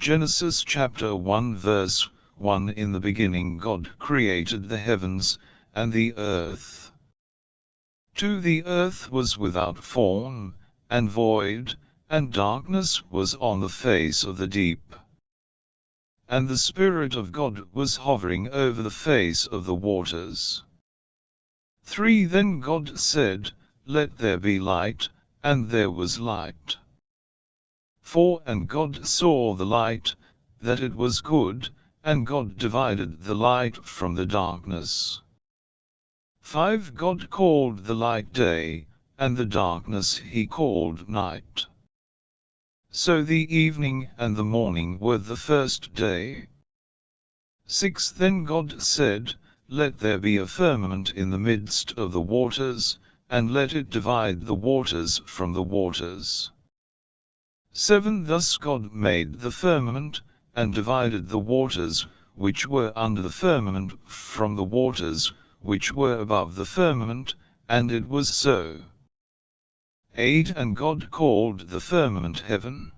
Genesis chapter 1 verse 1 In the beginning God created the heavens, and the earth. 2 The earth was without form, and void, and darkness was on the face of the deep. And the Spirit of God was hovering over the face of the waters. 3 Then God said, Let there be light, and there was light. 4 And God saw the light, that it was good, and God divided the light from the darkness. 5 God called the light day, and the darkness he called night. So the evening and the morning were the first day. 6 Then God said, Let there be a firmament in the midst of the waters, and let it divide the waters from the waters. 7 Thus God made the firmament, and divided the waters, which were under the firmament, from the waters, which were above the firmament, and it was so. 8 And God called the firmament heaven.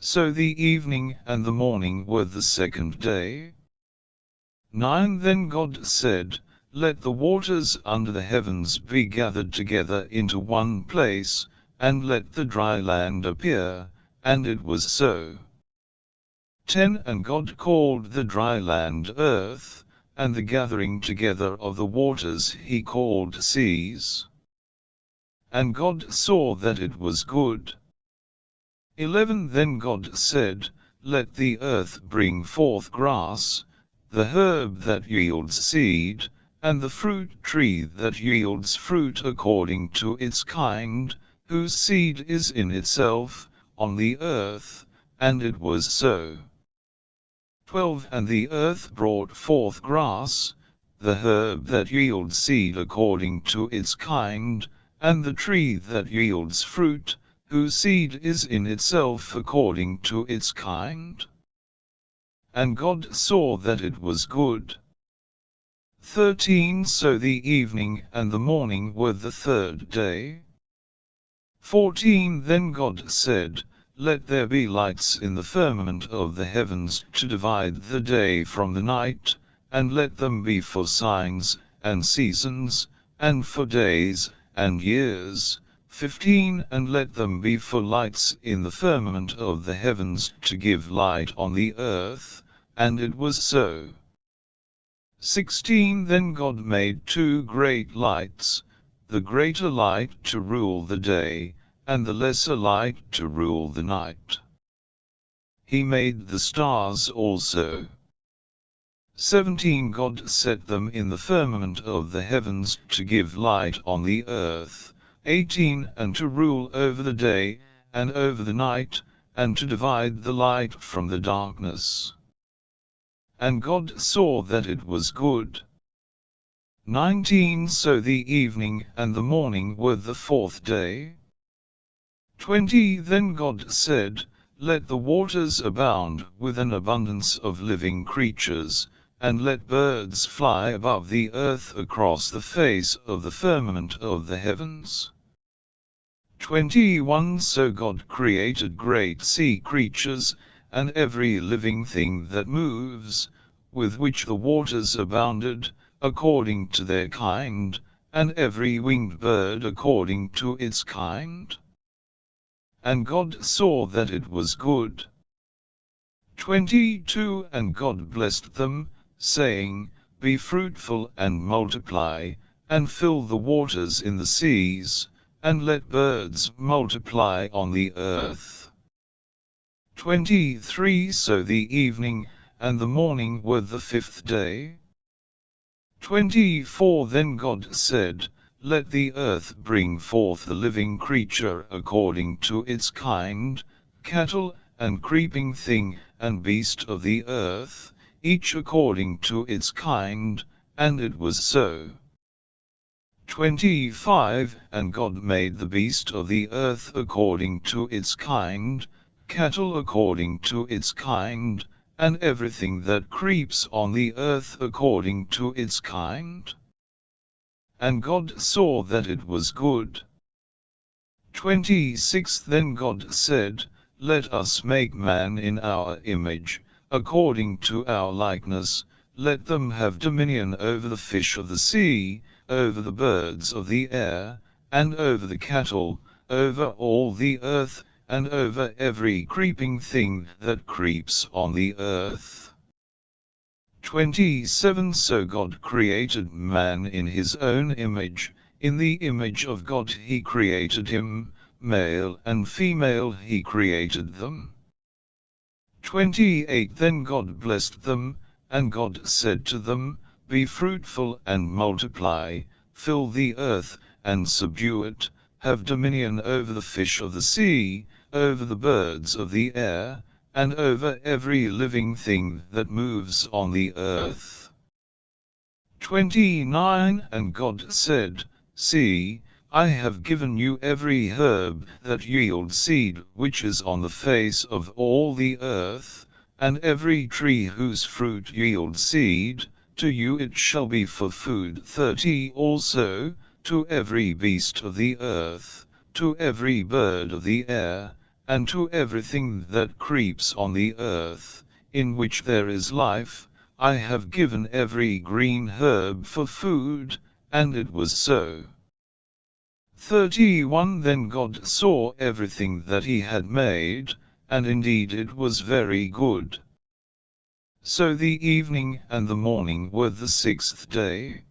So the evening and the morning were the second day. 9 Then God said, Let the waters under the heavens be gathered together into one place, and let the dry land appear, and it was so. 10 And God called the dry land earth, and the gathering together of the waters he called seas. And God saw that it was good. 11 Then God said, Let the earth bring forth grass, the herb that yields seed, and the fruit tree that yields fruit according to its kind, whose seed is in itself, on the earth, and it was so. 12 And the earth brought forth grass, the herb that yields seed according to its kind, and the tree that yields fruit, whose seed is in itself according to its kind. And God saw that it was good. 13 So the evening and the morning were the third day. 14 Then God said, Let there be lights in the firmament of the heavens to divide the day from the night, and let them be for signs, and seasons, and for days, and years. 15 And let them be for lights in the firmament of the heavens to give light on the earth, and it was so. 16 Then God made two great lights, the greater light to rule the day, and the lesser light to rule the night. He made the stars also. 17 God set them in the firmament of the heavens to give light on the earth. 18 And to rule over the day, and over the night, and to divide the light from the darkness. And God saw that it was good. 19 So the evening and the morning were the fourth day. 20 Then God said, Let the waters abound with an abundance of living creatures, and let birds fly above the earth across the face of the firmament of the heavens. 21 So God created great sea creatures, and every living thing that moves, with which the waters abounded, according to their kind, and every winged bird according to its kind. And God saw that it was good. 22 And God blessed them, saying, Be fruitful and multiply, and fill the waters in the seas, and let birds multiply on the earth. 23 So the evening and the morning were the fifth day. 24 Then God said, Let the earth bring forth the living creature according to its kind, cattle, and creeping thing, and beast of the earth, each according to its kind, and it was so. 25 And God made the beast of the earth according to its kind, cattle according to its kind, and everything that creeps on the earth according to its kind. And God saw that it was good. 26 Then God said, let us make man in our image, according to our likeness, let them have dominion over the fish of the sea, over the birds of the air, and over the cattle, over all the earth, and over every creeping thing that creeps on the earth. 27 So God created man in his own image, in the image of God he created him, male and female he created them. 28 Then God blessed them, and God said to them, Be fruitful and multiply, fill the earth, and subdue it, have dominion over the fish of the sea, over the birds of the air, and over every living thing that moves on the earth. 29 And God said, See, I have given you every herb that yields seed which is on the face of all the earth, and every tree whose fruit yields seed, to you it shall be for food. 30 Also, to every beast of the earth, to every bird of the air, and to everything that creeps on the earth, in which there is life, I have given every green herb for food, and it was so. 31 Then God saw everything that he had made, and indeed it was very good. So the evening and the morning were the sixth day.